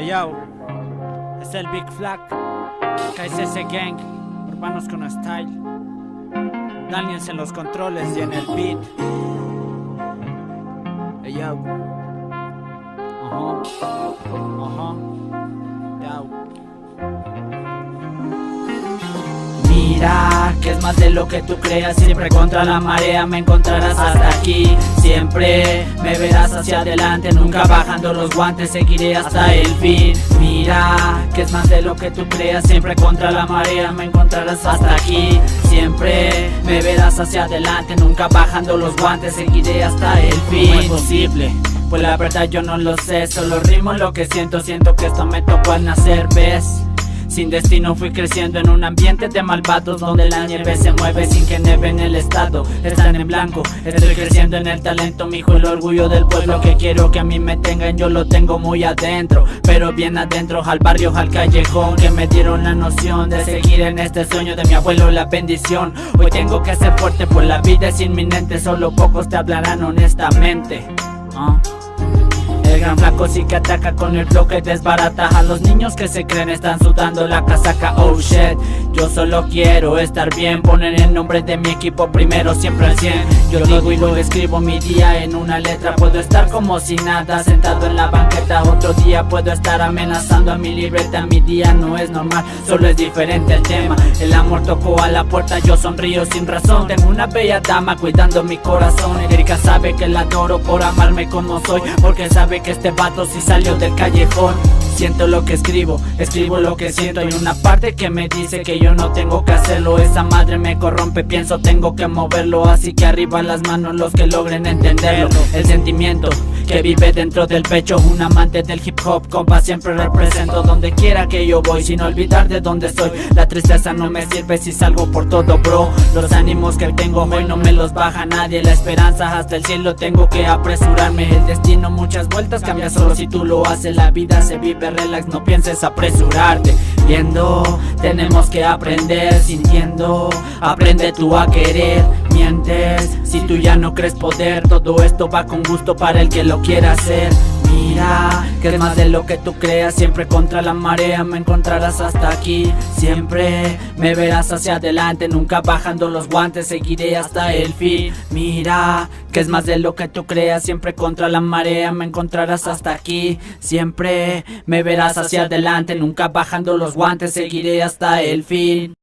Hey yo, es el Big Flag, KSS Gang, urbanos con style. Daniels en los controles y en el beat. Hey yo, Mira, que es más de lo que tú creas Siempre contra la marea me encontrarás hasta aquí Siempre me verás hacia adelante Nunca bajando los guantes, seguiré hasta el fin Mira, que es más de lo que tú creas Siempre contra la marea me encontrarás hasta aquí Siempre me verás hacia adelante Nunca bajando los guantes, seguiré hasta el fin es posible? Pues la verdad yo no lo sé, solo rimo lo que siento Siento que esto me tocó al nacer, ¿ves? Sin destino fui creciendo en un ambiente de malvados Donde la nieve se mueve sin que neve en el estado. Están en blanco, estoy creciendo en el talento Mi hijo el orgullo del pueblo que quiero que a mí me tengan Yo lo tengo muy adentro, pero bien adentro Al barrio, al callejón Que me dieron la noción de seguir en este sueño De mi abuelo la bendición. Hoy tengo que ser fuerte pues la vida es inminente Solo pocos te hablarán honestamente. ¿Ah? El gran flaco sí que ataca con el flow que desbarata. A los niños que se creen están sudando la casaca. Oh shit, yo solo quiero estar bien. Poner el nombre de mi equipo primero siempre al 100 Yo digo y lo escribo mi día en una letra. Puedo estar como si nada sentado en la banqueta. Otro día puedo estar amenazando a mi libreta. Mi día no es normal, solo es diferente el tema. El amor tocó a la puerta, yo sonrío sin razón. Tengo una bella dama cuidando mi corazón Erika sabe que la adoro por amarme como soy Porque sabe que este vato si salió del callejón. Siento lo que escribo, escribo lo que siento Hay una parte que me dice que yo no tengo que hacerlo. Esa madre me corrompe, pienso tengo que moverlo Así que arriba las manos los que logren entenderlo. El sentimiento que vive dentro del pecho Un amante del hip hop, compa, siempre represento Donde quiera que yo voy, sin olvidar de dónde soy. La tristeza no me sirve si salgo por todo, bro. Los ánimos que tengo hoy no me los baja nadie La esperanza hasta el cielo tengo que apresurarme. El destino muchas vueltas cambia solo si tú lo haces La vida se vive relax, no pienses apresurarte. Viendo, tenemos que aprender Sintiendo, aprende tú a querer Mientes, si tú ya no crees poder. Todo esto va con gusto para el que lo quiera hacer. Mira, que es más de lo que tú creas. Siempre contra la marea me encontrarás hasta aquí. Siempre me verás hacia adelante. Nunca bajando los guantes, seguiré hasta el fin. Mira, que es más de lo que tú creas. Siempre contra la marea me encontrarás hasta aquí. Siempre me verás hacia adelante. Nunca bajando los guantes, seguiré hasta el fin